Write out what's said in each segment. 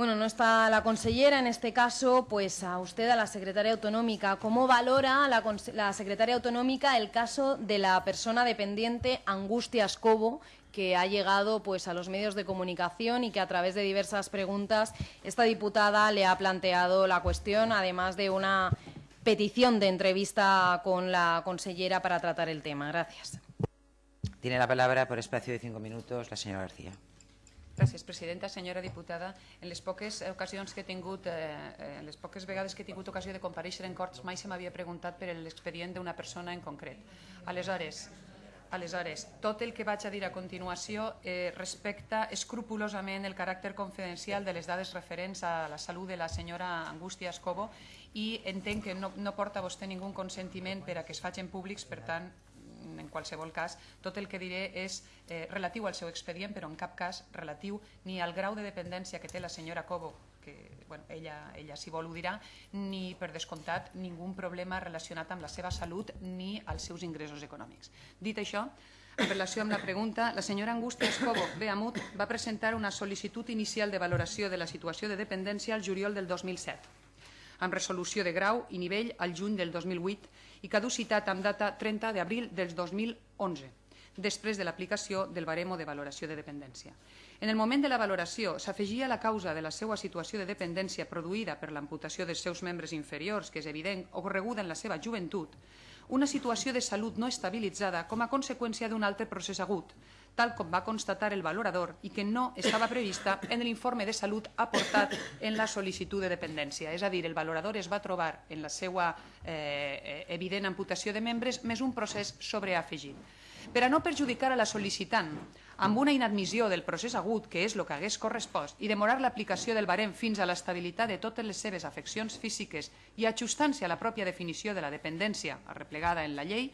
Bueno, no está la consellera, en este caso, pues a usted, a la secretaria autonómica. ¿Cómo valora la, la secretaria autonómica el caso de la persona dependiente Angustias Cobo, que ha llegado pues, a los medios de comunicación y que a través de diversas preguntas esta diputada le ha planteado la cuestión, además de una petición de entrevista con la consellera para tratar el tema. Gracias. Tiene la palabra por espacio de cinco minutos la señora García. Gràcies, presidenta. Senyora diputada, en les poques ocasions que he tingut, eh, eh, en les poques vegades que he tingut ocasió de compareixer en Corts, mai se m'havia preguntat per l'expedient d'una persona en concret. Aleshores, Aleshores, tot el que vaig a dir a continuació eh, respecta escrupulosament el caràcter confidencial de les dades referents a la salut de la senyora Angústia Escobo i entenc que no, no porta vostè ningú consentiment per a que es facin públics, per tant, qualsevol cas, tot el que diré és eh, relatiu al seu expedient, però en cap cas relatiu ni al grau de dependència que té la senyora Cobo, que bueno, ella, ella si vol ho dirà, ni per descomptat ningú problema relacionat amb la seva salut ni als seus ingressos econòmics. Dit això, en relació amb la pregunta, la senyora Angústia Escobo Beamut va presentar una sol·licitud inicial de valoració de la situació de dependència al juliol del 2007 amb resolució de grau i nivell al juny del 2008 i caducitat amb data 30 d'abril del 2011, després de l'aplicació del baremo de valoració de dependència. En el moment de la valoració s'afegia la causa de la seva situació de dependència produïda per l'amputació dels seus membres inferiors, que és evident, o correguda en la seva joventut, una situació de salut no estabilitzada com a conseqüència d'un altre procés agut, tal com va constatar el valorador i que no estava prevista en l'informe de salut aportat en la sol·licitud de dependència. És a dir, el valorador es va trobar en la seva eh, evident amputació de membres més un procés sobreafegit. Per a no perjudicar a la sol·licitant amb una inadmissió del procés agut, que és el que hagués correspost, i demorar l'aplicació del barem fins a l'estabilitat de totes les seves afeccions físiques i ajustant-se a la pròpia definició de la dependència arreplegada en la llei,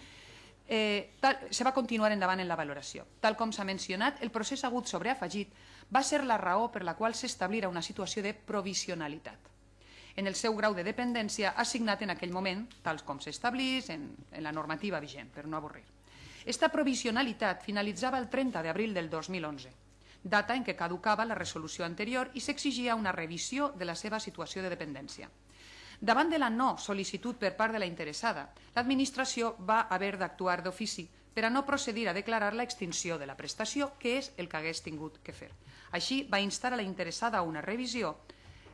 eh, tal, se va continuar endavant en la valoració. Tal com s'ha mencionat, el procés agut sobreafegit va ser la raó per la qual s'establirà una situació de provisionalitat en el seu grau de dependència assignat en aquell moment, tal com s'establís en, en la normativa vigent, per no avorrir. Esta provisionalitat finalitzava el 30 d'abril del 2011, data en què caducava la resolució anterior i s'exigia una revisió de la seva situació de dependència. Davant de la no sol·licitud per part de la interessada, l'administració va haver d'actuar d'ofici per a no procedir a declarar la extinció de la prestació, que és el que hagués tingut que fer. Així, va instar a la interessada a una revisió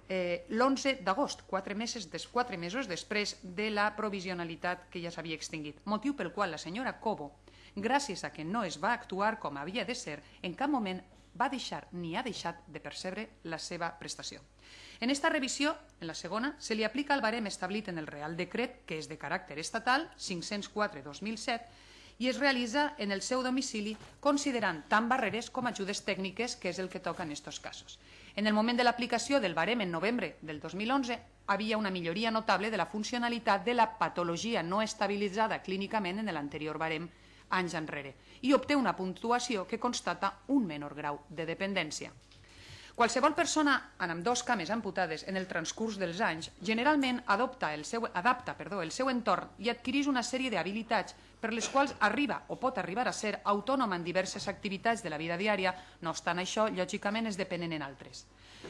eh, l'11 d'agost, quatre, mesos, des, quatre mesos després de la provisionalitat que ja s'havia extingit, motiu pel qual la senyora Cobo, gràcies a que no es va actuar com havia de ser, en cap moment va deixar ni ha deixat de percebre la seva prestació. En esta revisió, en la segona, se li aplica el barem establit en el Real Decret, que és de caràcter estatal, 504-2007, i es realitza en el seu domicili considerant tant barreres com ajudes tècniques, que és el que toca en aquests casos. En el moment de l'aplicació del barem en novembre del 2011, havia una milloria notable de la funcionalitat de la patologia no estabilitzada clínicament en l'anterior barem anys enrere i obté una puntuació que constata un menor grau de dependència. Qualsevol persona amb dos cames amputades en el transcurs dels anys generalment adopta el seu, adapta perdó, el seu entorn i adquireix una sèrie d'habilitats per les quals arriba o pot arribar a ser autònoma en diverses activitats de la vida diària, no obstant això, lògicament es depenen en altres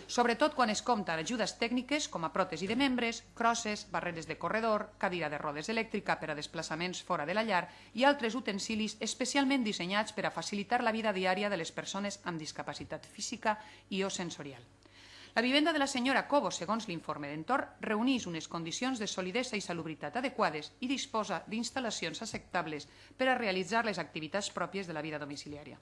sobretot quan es compta ajudes tècniques com a pròtesi de membres, crosses, barreres de corredor, cadira de rodes elèctrica per a desplaçaments fora de la llar i altres utensilis especialment dissenyats per a facilitar la vida diària de les persones amb discapacitat física i o sensorial. La vivenda de la senyora Cobo, segons l'informe d'entorn, reuneix unes condicions de solidesa i salubritat adequades i disposa d'instal·lacions acceptables per a realitzar les activitats pròpies de la vida domiciliària.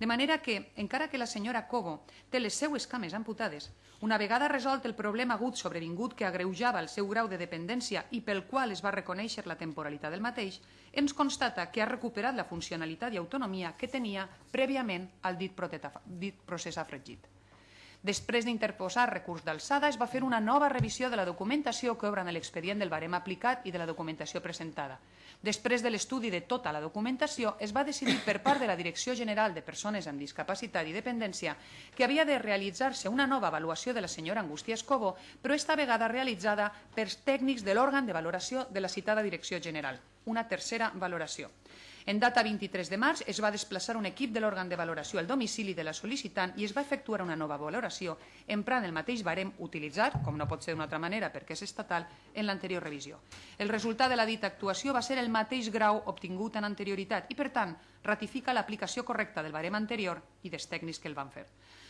De manera que, encara que la senyora Cobo té les seues cames amputades, una vegada resolt el problema agut sobrevingut que agreujava el seu grau de dependència i pel qual es va reconèixer la temporalitat del mateix, ens constata que ha recuperat la funcionalitat i autonomia que tenia prèviament al dit procés afregit. Després d'interposar recurs d'alçada, es va fer una nova revisió de la documentació que obre en l'expedient del barem aplicat i de la documentació presentada. Després de l'estudi de tota la documentació, es va decidir per part de la Direcció General de Persones amb Discapacitat i Dependència que havia de realitzar-se una nova avaluació de la senyora Angústia Escobo, però esta vegada realitzada per tècnics de l'òrgan de valoració de la citada Direcció General, una tercera valoració. En data 23 de març es va desplaçar un equip de l'òrgan de valoració al domicili de la sol·licitant i es va efectuar una nova valoració emprant el mateix barem utilitzat, com no pot ser d'una altra manera perquè és estatal, en l'anterior revisió. El resultat de la dita actuació va ser el mateix grau obtingut en anterioritat i, per tant, ratifica l'aplicació correcta del barem anterior i dels tècnics que el van fer.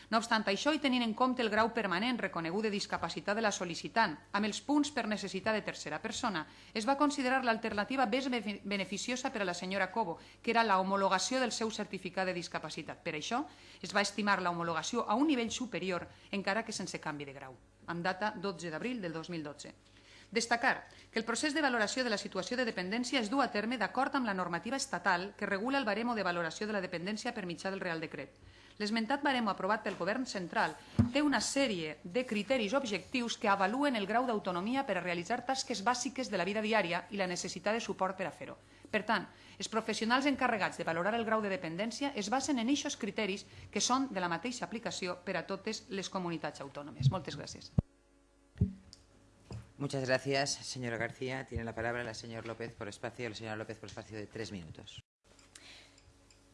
No obstant això, i tenint en compte el grau permanent reconegut de discapacitat de la sol·licitant, amb els punts per necessitat de tercera persona, es va considerar l'alternativa més beneficiosa per a la senyora Cobo, que era la homologació del seu certificat de discapacitat. Per això, es va estimar la homologació a un nivell superior, encara que sense canvi de grau, amb data 12 d'abril del 2012. Destacar que el procés de valoració de la situació de dependència es du a terme d'acord amb la normativa estatal que regula el baremo de valoració de la dependència per mitjà del Real Decret. L'esmentat baremo aprovat pel Govern central té una sèrie de criteris objectius que avaluen el grau d'autonomia per a realitzar tasques bàsiques de la vida diària i la necessitat de suport per a fer-ho. Per tant, els professionals encarregats de valorar el grau de dependència es basen en aquests criteris que són de la mateixa aplicació per a totes les comunitats autònomes. Moltes gràcies. Muchas gracias, señora García. Tiene la palabra la señora López por espacio, la señora López por espacio de tres minutos.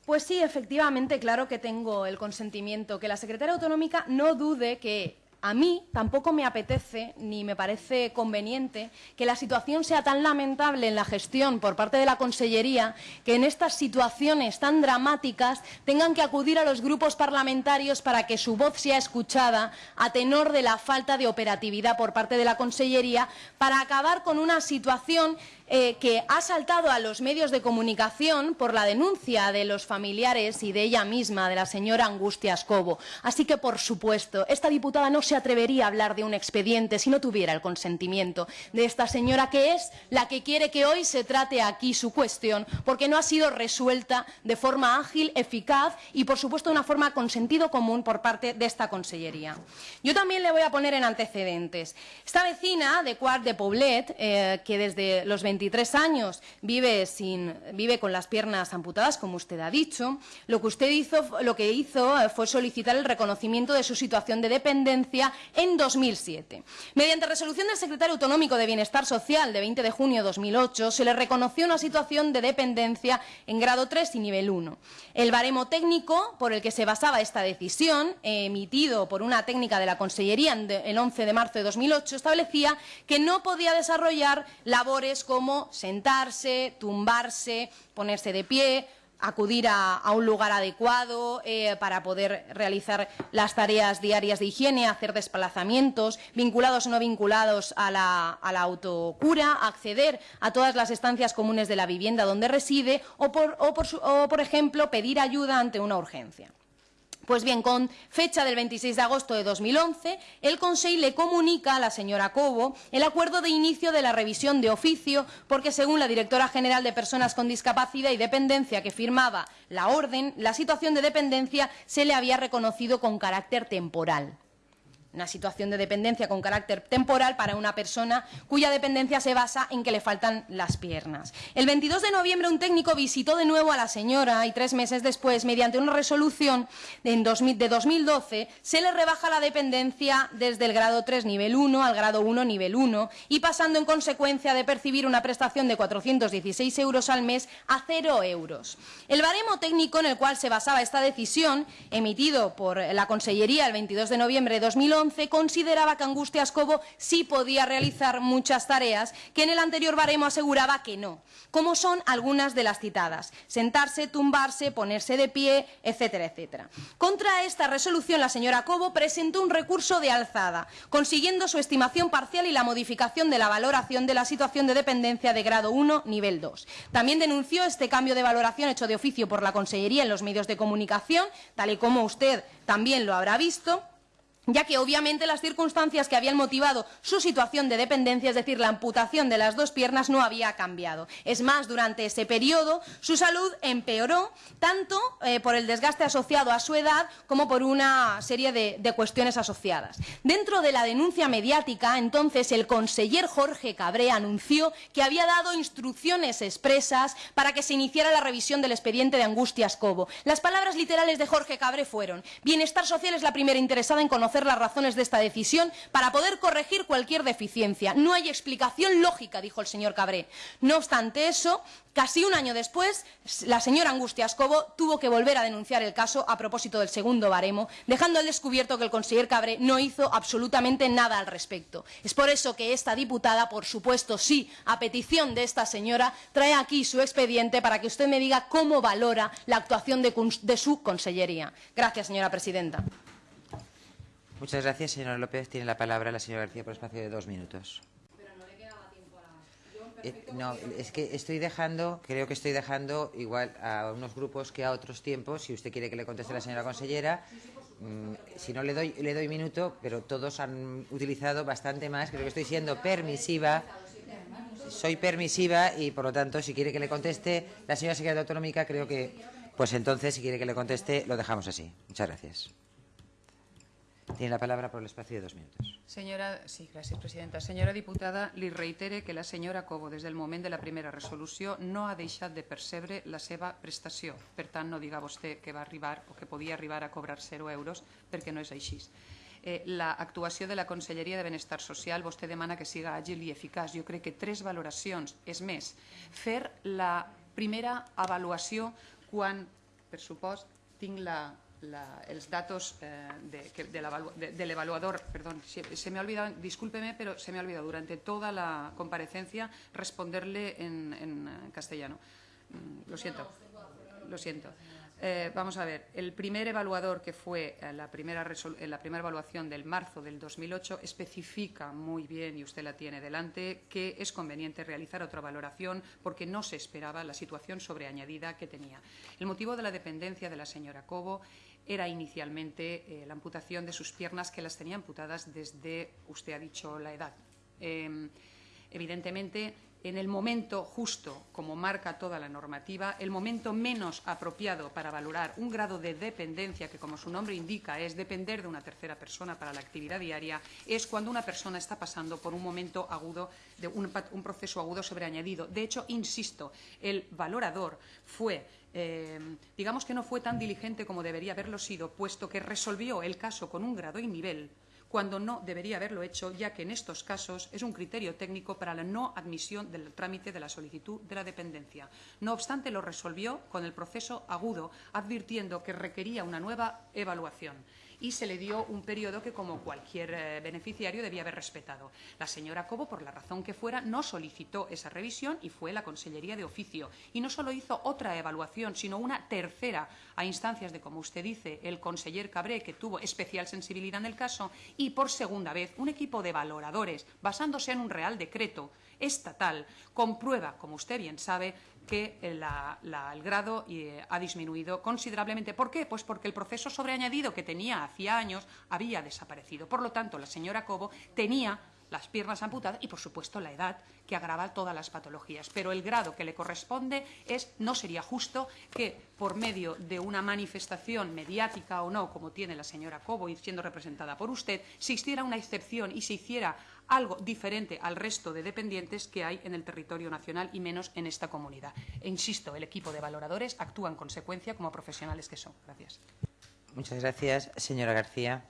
Pues sí, efectivamente, claro que tengo el consentimiento. Que la secretaria autonómica no dude que a mí tampoco me apetece ni me parece conveniente que la situación sea tan lamentable en la gestión por parte de la Consellería que en estas situaciones tan dramáticas tengan que acudir a los grupos parlamentarios para que su voz sea escuchada a tenor de la falta de operatividad por parte de la Consellería para acabar con una situación eh, que ha saltado a los medios de comunicación por la denuncia de los familiares y de ella misma, de la señora Angustia Escobo. Así que, por supuesto, esta diputada no se atrevería a hablar de un expediente si no tuviera el consentimiento de esta señora, que es la que quiere que hoy se trate aquí su cuestión, porque no ha sido resuelta de forma ágil, eficaz y, por supuesto, de una forma con sentido común por parte de esta Consellería. Yo también le voy a poner en antecedentes. Esta vecina de Cuart de Poblet, eh, que desde los 20 23 años vive, sin, vive con las piernas amputadas, como usted ha dicho, lo que usted hizo, lo que hizo eh, fue solicitar el reconocimiento de su situación de dependencia en 2007. Mediante resolución del Secretario Autonómico de Bienestar Social de 20 de junio de 2008, se le reconoció una situación de dependencia en grado 3 y nivel 1. El baremo técnico por el que se basaba esta decisión, emitido por una técnica de la Consellería el 11 de marzo de 2008, establecía que no podía desarrollar labores como sentarse, tumbarse, ponerse de pie, acudir a, un lugar adecuado eh, para poder realizar las tareas diarias de higiene, hacer desplazamientos, vinculados o no vinculados a la, autocura, acceder a todas las estancias comunes de la vivienda donde reside o, por ejemplo, pedir ayuda ante una urgencia. Pues bien, con fecha del 26 de agosto de 2011, el Consejo le comunica a la señora Cobo el acuerdo de inicio de la revisión de oficio, porque según la directora general de Personas con Discapacidad y Dependencia que firmaba la orden, la situación de dependencia se le había reconocido con carácter temporal una situación de dependencia con carácter temporal para una persona cuya dependencia se basa en que le faltan las piernas. El 22 de noviembre un técnico visitó de nuevo a la señora y tres meses después, mediante una resolución de 2012, se le rebaja la dependencia desde el grado 3 nivel 1 al grado 1 nivel 1 y pasando en consecuencia de percibir una prestación de 416 euros al mes a cero euros. El baremo técnico en el cual se basaba esta decisión, emitido por la Consellería el 22 de noviembre de 2011, consideraba que Angustia Escobo sí podía realizar muchas tareas que en el anterior baremo aseguraba que no, como son algunas de las citadas, sentarse, tumbarse, ponerse de pie, etcétera, etcétera. Contra esta resolución, la señora Cobo presentó un recurso de alzada, consiguiendo su estimación parcial y la modificación de la valoración de la situación de dependencia de grado 1, nivel 2. También denunció este cambio de valoración hecho de oficio por la Consellería en los medios de comunicación, tal y como usted también lo habrá visto, ya que obviamente las circunstancias que habían motivado su situación de dependencia, es decir, la amputación de las dos piernas, no había cambiado. Es más, durante ese periodo su salud empeoró tanto eh, por el desgaste asociado a su edad como por una serie de, de, cuestiones asociadas. Dentro de la denuncia mediática, entonces, el conseller Jorge Cabré anunció que había dado instrucciones expresas para que se iniciara la revisión del expediente de Angustias Cobo. Las palabras literales de Jorge Cabré fueron Bienestar social es la primera interesada en conocer conocer las razones de esta decisión para poder corregir cualquier deficiencia. No hay explicación lógica, dijo el señor Cabré. No obstante eso, casi un año después, la señora Angustias Cobo tuvo que volver a denunciar el caso a propósito del segundo baremo, dejando al descubierto que el conseller Cabré no hizo absolutamente nada al respecto. Es por eso que esta diputada, por supuesto, sí, a petición de esta señora, trae aquí su expediente para que usted me diga cómo valora la actuación de, de su consellería. Gracias, señora presidenta. Muchas gracias, señora López. Tiene la palabra la señora García por espacio de dos minutos. Eh, no, es que estoy dejando, creo que estoy dejando igual a unos grupos que a otros tiempos. Si usted quiere que le conteste la señora consellera, mmm, si no le doy, le doy minuto, pero todos han utilizado bastante más. Creo que estoy siendo permisiva. Soy permisiva y, por lo tanto, si quiere que le conteste la señora secretaria autonómica, creo que, pues entonces, si quiere que le conteste, lo dejamos así. Muchas gracias. Tiene la palabra por el espacio de dos minutos. Senyora, sí, gràcies, presidenta. Senyora diputada, li reitere que la senyora Cobo, des del moment de la primera resolució, no ha deixat de percebre la seva prestació. Per tant, no diga vostè que va arribar o que podia arribar a cobrar 0 euros, perquè no és així. Eh, L'actuació de la Conselleria de Benestar Social, vostè demana que siga àgil i eficaç. Jo crec que tres valoracions, és més, fer la primera avaluació quan, per supost, tinc la, els datos eh, de, de, de l'evaluador, perdón, se, se, me ha olvidado, discúlpeme, pero se me ha olvidado durante toda la comparecencia responderle en, en castellano. Mm, lo siento, lo siento. Eh, vamos a ver, el primer evaluador que fue la, primera la primera evaluación del marzo del 2008 especifica muy bien, y usted la tiene delante, que es conveniente realizar otra valoración porque no se esperaba la situación sobreañadida que tenía. El motivo de la dependencia de la señora Cobo era inicialmente eh, la amputación de sus piernas que las tenía amputadas desde, usted ha dicho, la edad. Eh, evidentemente, en el momento justo, como marca toda la normativa, el momento menos apropiado para valorar un grado de dependencia, que como su nombre indica es depender de una tercera persona para la actividad diaria, es cuando una persona está pasando por un momento agudo, de un, un proceso agudo sobreañadido. De hecho, insisto, el valorador fue eh, digamos que no fue tan diligente como debería haberlo sido, puesto que resolvió el caso con un grado y nivel cuando no debería haberlo hecho, ya que en estos casos es un criterio técnico para la no admisión del trámite de la solicitud de la dependencia. No obstante, lo resolvió con el proceso agudo, advirtiendo que requería una nueva evaluación y se le dio un periodo que, como cualquier eh, beneficiario, debía haber respetado. La señora Cobo, por la razón que fuera, no solicitó esa revisión y fue la Consellería de Oficio. Y no solo hizo otra evaluación, sino una tercera a instancias de, como usted dice, el conseller Cabré, que tuvo especial sensibilidad en el caso, y por segunda vez un equipo de valoradores, basándose en un real decreto estatal, comprueba, como usted bien sabe, que la, la, el grado eh, ha disminuido considerablemente. ¿Por qué? Pues porque el proceso sobreañadido que tenía hacía años había desaparecido. Por lo tanto, la señora Cobo tenía las piernas amputadas y, por supuesto, la edad que agrava todas las patologías. Pero el grado que le corresponde es, no sería justo que, por medio de una manifestación mediática o no, como tiene la señora Cobo y siendo representada por usted, se hiciera una excepción y se hiciera algo diferente al resto de dependientes que hay en el territorio nacional y menos en esta comunidad. E insisto, el equipo de valoradores actúa en consecuencia como profesionales que son. Gracias. Muchas gracias, señora García.